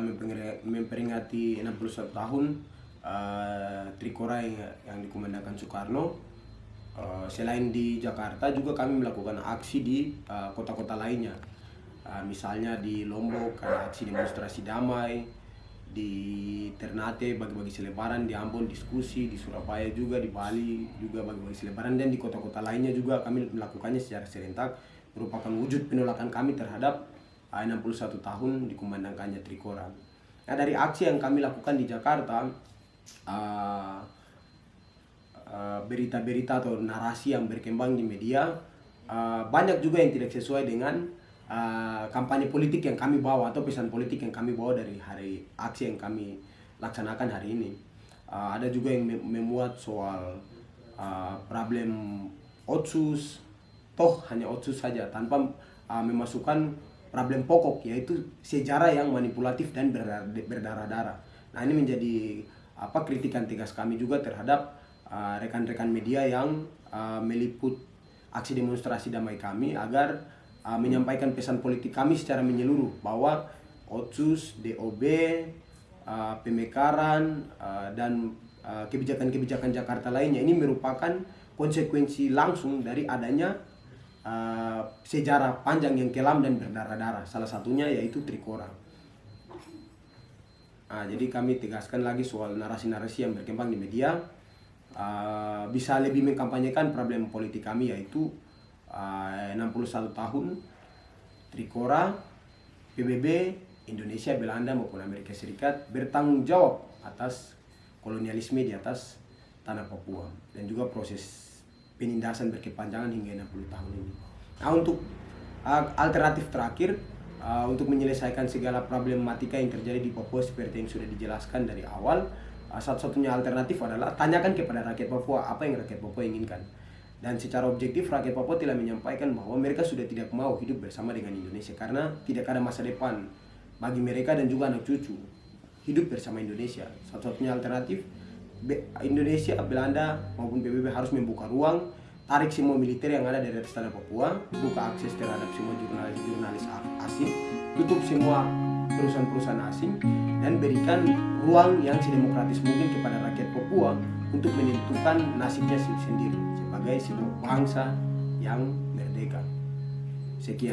memperingati- memperingati 61 tahun uh, Trikora yang, yang dikumandangkan Soekarno uh, selain di Jakarta juga kami melakukan aksi di uh, kota-kota lainnya Uh, misalnya di Lombok ada aksi demonstrasi damai di Ternate bagi-bagi selebaran di Ambon diskusi di Surabaya juga di Bali juga bagi-bagi selebaran dan di kota-kota lainnya juga kami melakukannya secara serentak merupakan wujud penolakan kami terhadap uh, 61 tahun dikumandangkannya Trikora. Nah dari aksi yang kami lakukan di Jakarta uh, berita-berita atau narasi yang berkembang di media uh, banyak juga yang tidak sesuai dengan uh, kampanye politik yang kami bawa atau pesan politik yang kami bawa dari hari aksi yang kami laksanakan hari ini. Uh, ada juga yang mem- memuat soal uh, problem otsus, toh hanya otsus saja tanpa uh, memasukkan problem pokok yaitu sejarah yang manipulatif dan berdarah- berdarah-darah. Nah ini menjadi apa kritikan tegas kami juga terhadap uh, rekan-rekan media yang uh, meliput aksi demonstrasi damai kami agar uh, menyampaikan pesan politik kami secara menyeluruh bahwa otsus, DOB, uh, pemekaran uh, dan uh, kebijakan-kebijakan Jakarta lainnya ini merupakan konsekuensi langsung dari adanya uh, sejarah panjang yang kelam dan berdarah-darah. Salah satunya yaitu Trikora. Nah, jadi kami tegaskan lagi soal narasi-narasi yang berkembang di media uh, bisa lebih mengkampanyekan problem politik kami yaitu uh, 61 tahun Trikora, PBB, Indonesia, Belanda maupun Amerika Serikat bertanggung jawab atas kolonialisme di atas tanah Papua dan juga proses penindasan berkepanjangan hingga 60 tahun ini. Nah, untuk uh, alternatif terakhir untuk menyelesaikan segala problematika yang terjadi di Papua seperti yang sudah dijelaskan dari awal, satu-satunya alternatif adalah tanyakan kepada rakyat Papua apa yang rakyat Papua inginkan. Dan secara objektif rakyat Papua telah menyampaikan bahwa mereka sudah tidak mau hidup bersama dengan Indonesia karena tidak ada masa depan bagi mereka dan juga anak cucu hidup bersama Indonesia. Satu-satunya alternatif Indonesia, Belanda maupun PBB harus membuka ruang, tarik semua militer yang ada dari atas tanah Papua, buka akses terhadap semua jurnalis-jurnalis asing, tutup semua perusahaan-perusahaan asing, dan berikan ruang yang sedemokratis mungkin kepada rakyat Papua untuk menentukan nasibnya sendiri sebagai sebuah bangsa yang merdeka. Sekian.